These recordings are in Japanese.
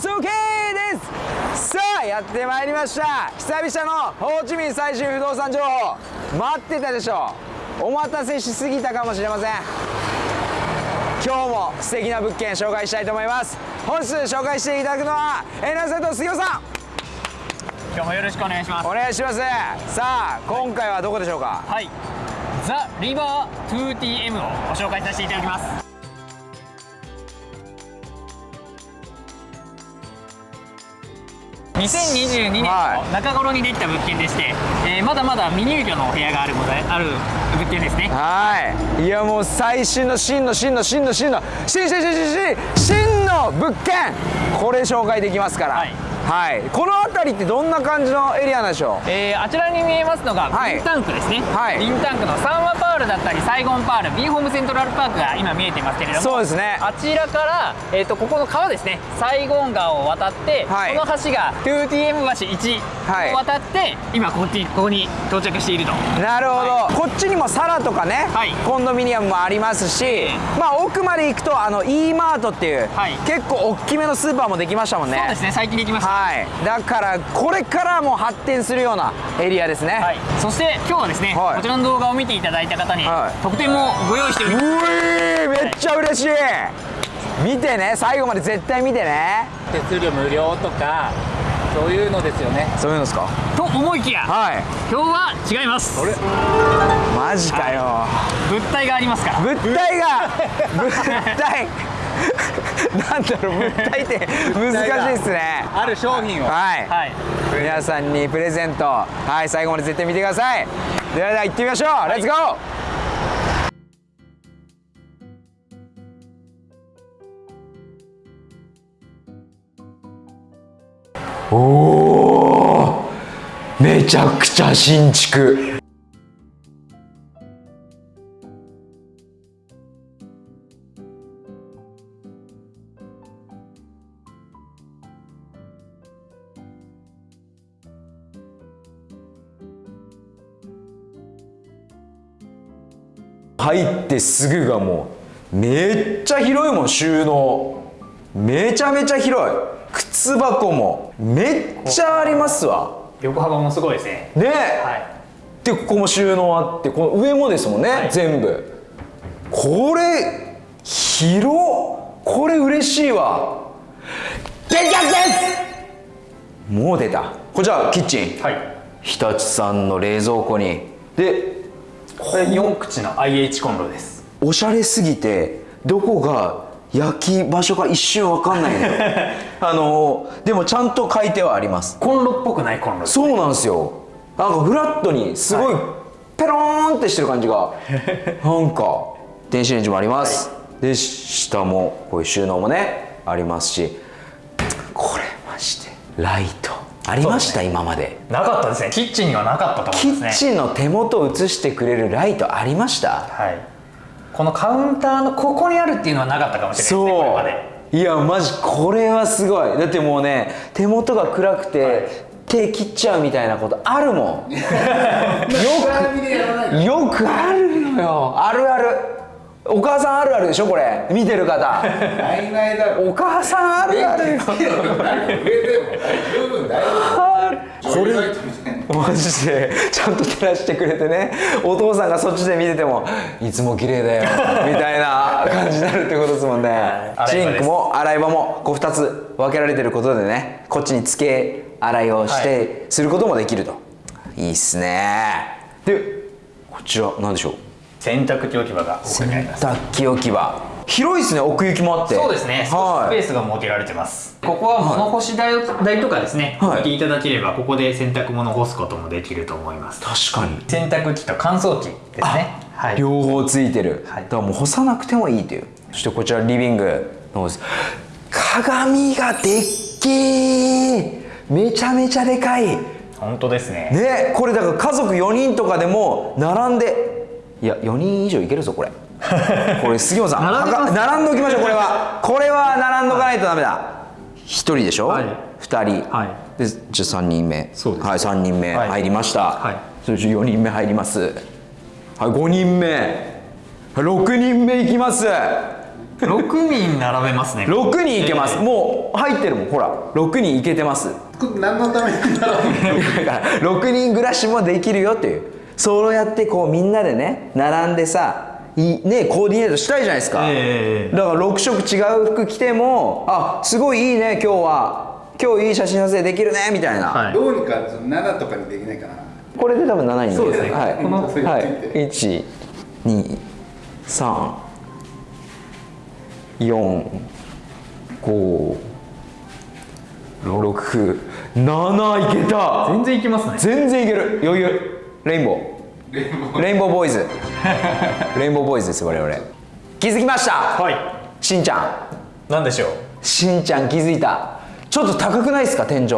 です。OK ですさあやってまいりました。久々のホーチミン最新不動産情報。待ってたでしょ。お待たせしすぎたかもしれません。今日も素敵な物件紹介したいと思います。本日紹介していただくのはエナセと杉尾さん。今日もよろしくお願いします。お願いします。さあ今回はどこでしょうか？はい。ザ・リバー 2TM をご紹介させていただきます2022年の中頃にできた物件でして、えー、まだまだ未入居のお部屋があるのである物件ですね。はい。いやもう最新の真の真の真の真の真真真真真の物件。これ紹介できますから、はい。はい、この辺りってどんな感じのエリアなんでしょう、えー、あちらに見えますのがビンタンクですね、はい、ビンタンクのサンワパールだったりサイゴンパールビンホームセントラルパークが今見えていますけれどもそうですね。あちらから、えーと、ここの川ですねサイゴン川を渡って、はい、この橋が 2TM 橋1を渡って、はい、今こっちここに到着していると。なるほど、はい、こっちにもサラとかね、コンドミニアムもありますし、まあ奥まで行くとあの E マートっていう、結構大きめのスーパーもできましたもんね。そうですね最近できました、はい、だからこれからも発展するようなエリアですね、はい、そして今日はですね、はい、こちらの動画を見ていただいた方に、特典もご用意しております。うえめっちゃ嬉しい、見てね最後まで絶対見てね。手数料無料とかそういうのですよね。そういうのですか？と思いきや、はい、今日は違います。マジかよ、はい、物体がありますから。物体が物体。なんだろう物体って難しいですね。ある商品を。はい、はい、皆さんにプレゼント。はい最後まで絶対見てください。ではでは行ってみましょう、はい、レッツゴーおおめちゃくちゃ新築。入ってすぐがもうめっちゃ広いもん収納。めちゃめちゃ広い。靴箱もめっちゃありますわ。横幅もすごいですね。ね。はい。でここも収納あってこの上もですもんね、はい、全部。これ広これ嬉しいわ。できやです！もう出た。こちらキッチン、はい、日立さんの冷蔵庫に。でこれ4口の IH コンロです。おしゃれすぎてどこが焼き場所か一瞬わかんないのよ あのでもちゃんと書いてはあります。コンロっぽくないコンロ、ね、そうなんですよ。なんかフラットにすごいペローンってしてる感じが。なんか電子レンジもあります、はい、で下もこういう収納もねありますし。これましてライト。ありました、ね、今まで。なかったですね。キッチンにはなかったと思うんですね。キッチンの手元を映してくれるライトありました？はい。このカウンターのここにあるっていうのはなかったかもしれないですねそういやマジこれはすごい。だってもうね手元が暗くて、はい、手切っちゃうみたいなことあるもん。よくよくあるのよ。あるあるお母さんあるあるでしょこれ。見てる方。お母さんあるある。よこれマジで。ちゃんと照らしてくれてね。お父さんがそっちで見ててもいつも綺麗だよ。みたいな感じになるってことですもんね。シンクも洗い場もこう2つ分けられてることでね。こっちに付け洗いをして、はい、することもできると。いいっすね。でこちら何でしょう洗濯機置き場が洗濯機置き場。広いですね奥行きもあって。そうですね、はい、スペースが設けられてます。ここは物干し台とかですね、はい、置いていただければここで洗濯物干すこともできると思います。確かに。洗濯機と乾燥機ですね、はい、両方ついてる、はい、だからもう干さなくてもいいという。そしてこちらリビングの鏡がでっけめちゃめちゃでかい。本当ですね。ねこれだから家族4人とかでも並んでいや4人以上いけるぞこれ。これ杉本さん並んでおきましょうこれは。これは並んどかないとダメだ、はい、1人でしょ、はい、2人、はい、でじゃあ3人目。そうです、はい、3人目入りました、はい、そして4人目入ります。はい5人目。6人目いきます。6人並べますね。6人いけます、えー、もう入ってるもんほら。6人いけてます。何のために並ぶだから6人暮らしもできるよっていうそうやってこうみんなでね並んでさいねコーディネートしたいじゃないですか、えー、だから6色違う服着てもあすごいいいね今日は。今日いい写真撮影できるねみたいな、はい、どうにか7とかにできないかな。これで多分7人そうですね。はい、このはい。1 2 3 4 5 6 7いけた。全然いけますね。全然いける。余裕。レインボーレインボーボーイズ。レインボーボーイズ。です我々。気づきました？はい。しんちゃん。何でしょう？しんちゃん気づいた。ちょっと高くないですか天井？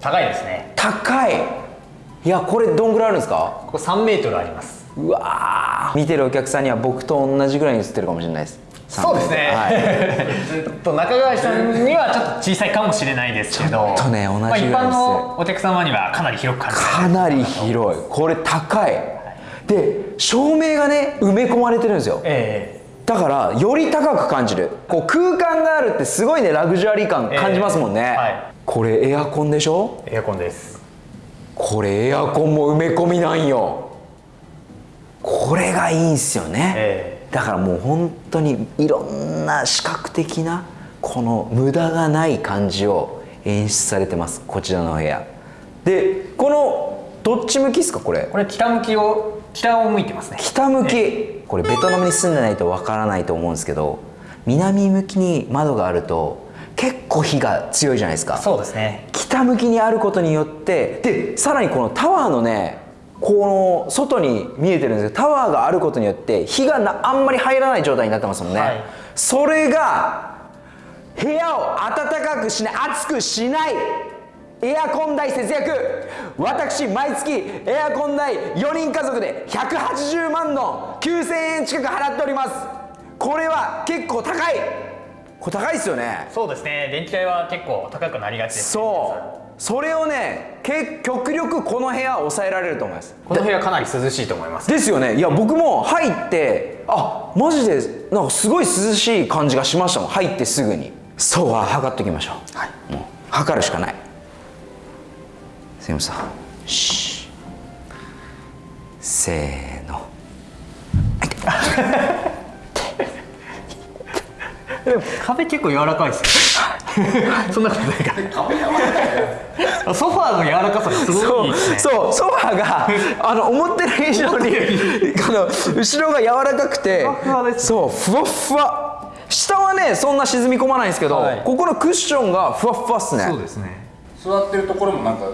高いですね。高い。いやこれどんぐらいあるんですか？ここ3メートルあります。うわ見てるお客さんには僕と同じぐらいに映ってるかもしれないです。そうですね、はい、と中川さんにはちょっと小さいかもしれないですけど。ちょっとね同じぐらいです、まあ、一般のお客様にはかなり広く感じかなり広い。これ高いで照明がね埋め込まれてるんですよ、えー、だからより高く感じる。こう空間があるってすごいねラグジュアリー感感じますもんね、えーはい、これエアコンでしょ？エアコンです。これエアコンも埋め込みなんよ。これがいいんすよね、えー、だからもう本当にいろんな視覚的なこの無駄がない感じを演出されてます。こちらの部屋。でこのどっち向きですか？これ。これ北向きを北を向いてますね。北向き。これベトナムに住んでないとわからないと思うんですけど南向きに窓があると結構火が強いじゃないですか。そうですね。北向きにあることによってでさらにこのタワーのねこの外に見えてるんですけどタワーがあることによって火がなあんまり入らない状態になってますもんね、はい、それが部屋を暖かくしない暑くしないエアコン代節約。私毎月エアコン代4人家族で180万の9000円近く払っております。これは結構高い。これ高いですよね。そうですね。電気代は結構高くなりがちです、そう。それをね極力この部屋抑えられると思います。この部屋かなり涼しいと思います。ですよね。いや僕も入ってあマジでなんかすごい涼しい感じがしましたもん。入ってすぐに。そうは測っときましょう、はい、もう測るしかないすみません。しせーの。でも壁結構柔らかいです そんなことないか。ソファーの柔らかさがすごい、ね、そう。ソファーがあの思ってる以上にあの後ろが柔らかくてそう。ふわふわ。下はねそんな沈み込まないんですけど、はい、ここのクッションがふわふわっすね。そうですね。座ってるところもなんか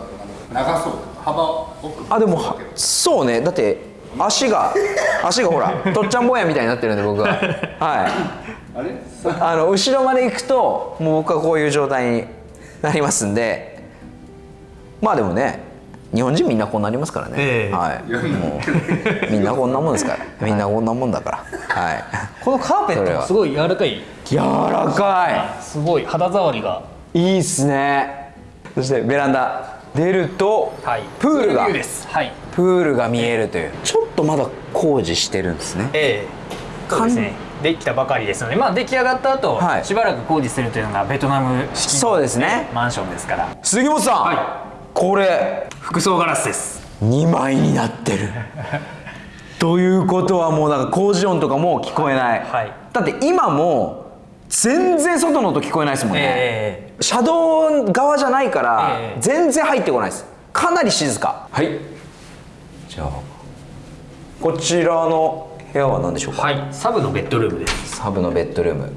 長そう。幅奥あでもそうね。だって足が 足がほらとっちゃん坊やみたいになってるんで僕は。はい。あれ？あの後ろまで行くともう僕はこういう状態になりますんで。まあでもね日本人みんなこうなりますからね、えー、はい。もうみんなこんなもんですから。みんなこんなもんだから。はい。このカーペットもすごい柔らかい。柔らかい。すごい。肌触りが。いいっすね。そしてベランダ出ると、はい、プールが、はい、プールが見えるという。ちょっとまだ工事してるんですね。ええ。そうですね。できたばかりですので、まあ、出来上がった後、はい、しばらく工事するというのがベトナム式そうですね。マンションですから。杉本さん、はい、これ服装ガラスです。2枚になってる。ということはもうなんか工事音とかも聞こえない、はい、だって今も全然外の音聞こえないですもんね、えー、車道側じゃないから、全然入ってこないです。かなり静か。はい。じゃあこちらの部屋は何でしょうか？はい。サブのベッドルームです。サブのベッドルーム。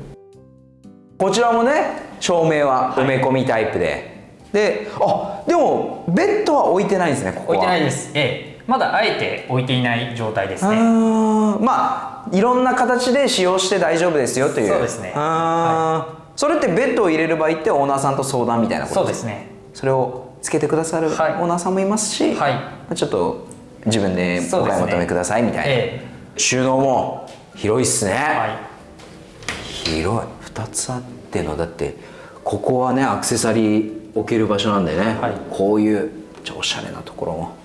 こちらもね照明は埋め込みタイプで、はい、であでもベッドは置いてないんですねここ置いてないです。ええまだあえて置いていない状態ですね。まあいろんな形で使用して大丈夫ですよという。そうですね。はい、それってベッドを入れる場合ってオーナーさんと相談みたいなことそうですね。それをつけてくださるオーナーさんもいますし、はい、ちょっと自分でお買い求めくださいみたいな、ね。ええ、収納も広いっすね、はい、広い。2つあってのだってここはねアクセサリー置ける場所なんでね、はい、こういうおしゃれなところも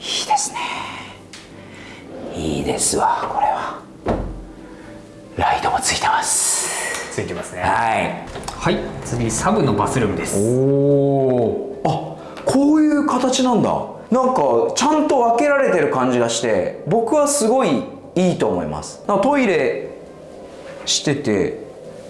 いいですね。いいですわこれは。ライトもついてます。ついてますね。はい。はい。次サブのバスルームです。おおあこういう形なんだ。なんかちゃんと分けられてる感じがして僕はすごいいいと思います。トイレしてて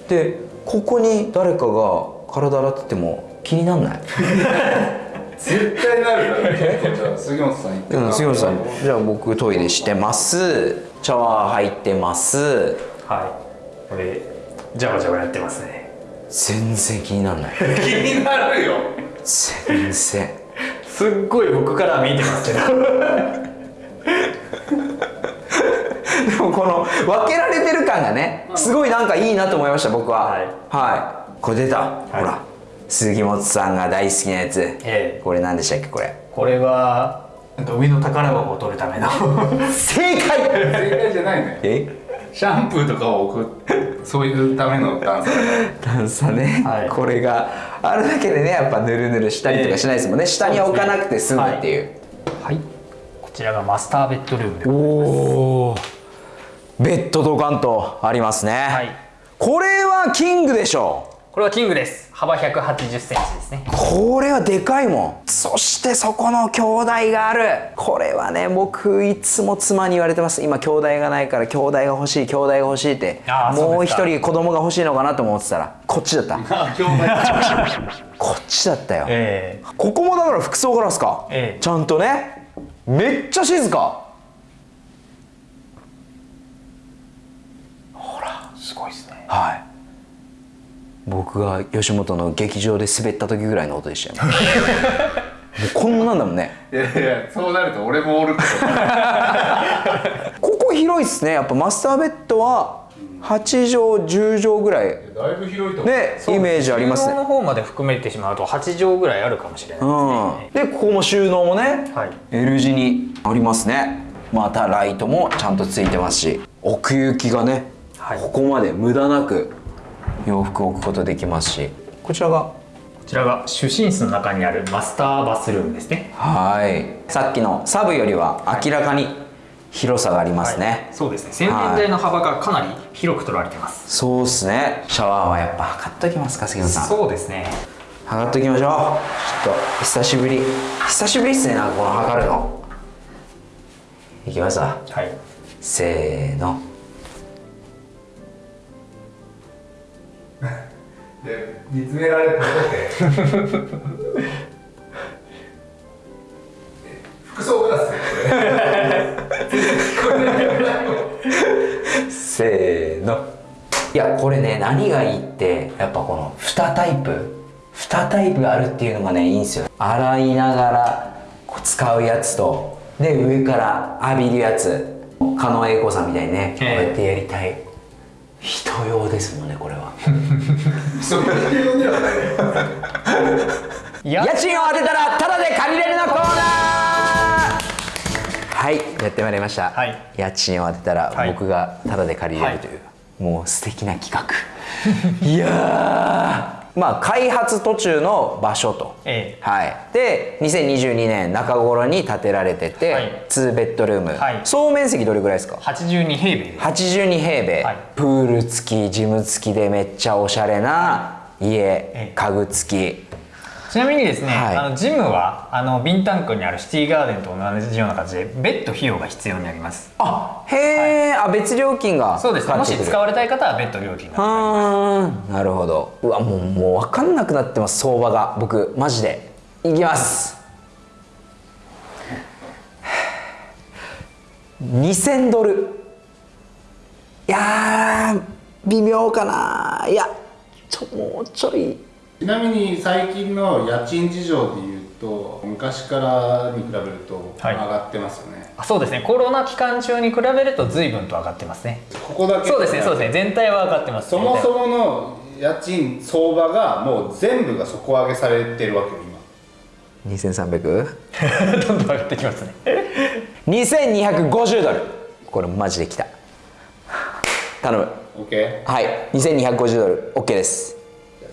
でここに誰かが体洗ってても気になんない 絶対なるからねじゃあ杉本さん。行ってうん杉本さん。じゃあ僕トイレしてます。シャワー入ってます。はい。これジャバジャバやってますね。全然気になんない。気になるよ。全然。すっごい僕からは見えてますけど。でもこの分けられてる感がねすごいなんかいいなと思いました僕は。はい。はい。これ出た、ほら杉本さんが大好きなやつ、ええ。これ何でしたっけこれ？これはなんか上の宝箱を取るための。正解！正解じゃないね。え？シャンプーとかを置くそういうための段差。段差ね、はい。これがあるだけでねやっぱぬるぬるしたりとかしないですもんね、下に置かなくて済むっていう、はい。こちらがマスターベッドルーム。でおおベッドドカンとありますね、はい。これはキングでしょこれはキングです。幅1 8 0センチですね。これはでかいもん。そしてそこの兄弟がある。これはね僕いつも妻に言われてます。今兄弟がないから兄弟が欲しい兄弟が欲しいって。もう一人子供が欲しいのかなと思ってたらこっちだった。こっちだったよ、えここもだから服装ガラスか、ええ。ちゃんとね。めっちゃ静か。すごいですね。はい僕が吉本の劇場で滑った時ぐらいの音でしたよ もうこんなんだもんね。いやいやそうなると俺もおるけど。ここ広いっすね。やっぱマスターベッドは8畳10畳ぐらい。だいぶ広いと思う。ねイメージあります収納のね方まで含めてしまうと8畳ぐらいあるかもしれないうん。でここも収納もね、はい。L 字にありますね。またライトもちゃんとついてますし奥行きがね、はい。ここまで無駄なく洋服を置くことできますしこちらがこちらが主寝室の中にあるマスターバスルームですね。はい。さっきのサブよりは明らかに広さがありますね、そうですね。洗面台の幅がかなり広く取られてます、そうっすね。シャワーはやっぱ測っときますか杉野さん。そうですね。測っときましょう。ちょっと久しぶり。久しぶりっすねなんかこの測るの。いきますわ。はい。せーの で見つめられて 服装ガラスせーの。いやこれね何がいいってやっぱこの2タイプ。2タイプあるっていうのがねいいんですよ。洗いながらこう使うやつとで上から浴びるやつ。狩野英孝さんみたいにねこうやってやりたい人用ですもんねこれは。家賃を当てたらタダで借りれるのコーナー。はいやってまいりました、はい。家賃を当てたらはい。僕がタダで借りれるという、もう素敵な企画。いやーまあ開発途中の場所と、ええ。はい、で2022年中頃に建てられてて、はい。2ベッドルーム、はい。総面積どれぐらいですか？82平米です。82平米、はい。プール付きジム付きでめっちゃおしゃれな家、え。家具付きちなみにですね、はい。あのジムはあのビンタンクにあるシティガーデンと同じような形で別途費用が必要になります。あへえ、あ別料金がそうです。ねもし使われたい方は別途料金があーなるほど。うわもうもう分かんなくなってます。相場が。僕マジで。いきます。2000ドル。いやー微妙かな。いやちょもうちょいちなみに最近の家賃事情でいうと昔からに比べると上はいがってますよね、あそうですね。コロナ期間中に比べると随分と上がってますね。ここだけそうですね。そうですね。全体は上がってます。そもそもの家賃相場がもう全部が底上げされてるわけよ今。2300?2250 どんどん上がってきますね。ドル。これマジできた。頼む。OK? はい。2250ドル。OK です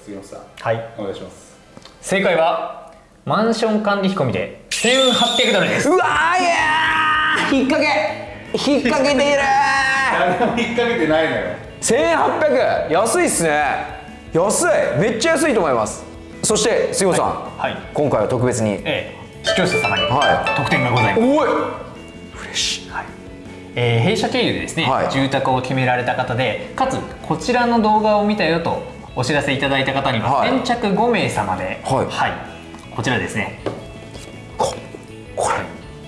杉本さ。んはい。お願いします。正解はマンション管理費込みで1800ドルです。うわーいやー引っ掛け。引っ掛けている誰も引っ掛けてないのよ。1800安いっすね。安い。めっちゃ安いと思います。そして杉本さん、はい。はい。今回は特別に。ええ。視聴者様にはい。特典がございます、おい。嬉しい。えー弊社経由でですね、はい。住宅を決められた方でかつこちらの動画を見たよとお知らせいただいた方には、はい。先着5名様で、はい。こちらですね。ここれ。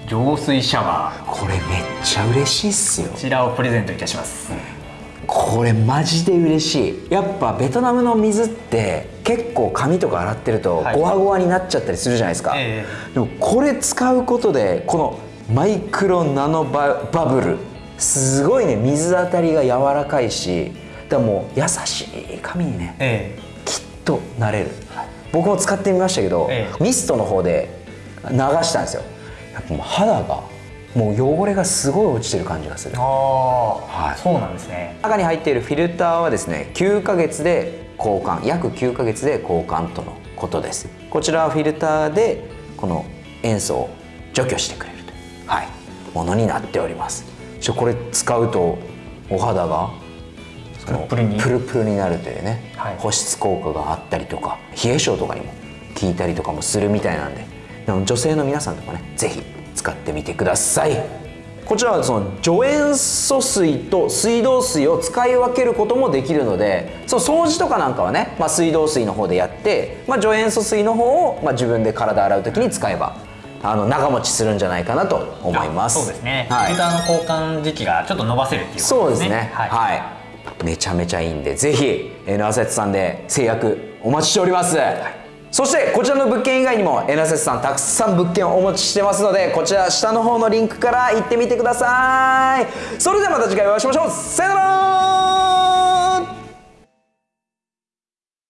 浄水シャワー。これめっちゃ嬉しいっすよ。こちらをプレゼントいたします、これマジで嬉しい。やっぱベトナムの水って結構髪とか洗ってるとはい。ゴワゴワになっちゃったりするじゃないですか、えでもこれ使うことでこのマイクロナノババブル。すごいね水当たりが柔らかいしだからもう優しい髪にねえきっとなれる、僕も使ってみましたけど、えミストの方で流したんですよ。やっぱもう肌がもう汚れがすごい落ちてる感じがする。ああ、はい。そうなんですね。中に入っているフィルターはですね9ヶ月で交換。約9ヶ月で交換とのことです。こちらはフィルターでこの塩素を除去してくれるという、はい、ものになっております。これ使うとお肌がプルプルにプルプルになるというね、はい。保湿効果があったりとか冷え性とかにも効いたりとかもするみたいなんで。女性の皆さんとかね是非使ってみてください。こちらはその除塩素水と水道水を使い分けることもできるのでその掃除とかなんかはね、まあ、水道水の方でやって、まあ、除塩素水の方を、まあ、自分で体洗う時に使えばあの長持ちするんじゃないかなと思います。そうですね、はい。フィルターの交換時期がちょっと伸ばせるっていうそうですね。はい、はい、めちゃめちゃいいんでぜひ N アセットさんで制約お待ちしております、そしてこちらの物件以外にも N アセットさんたくさん物件をお持ちしてますのでこちら下の方のリンクから行ってみてください。それではまた次回お会いしましょう。さよなら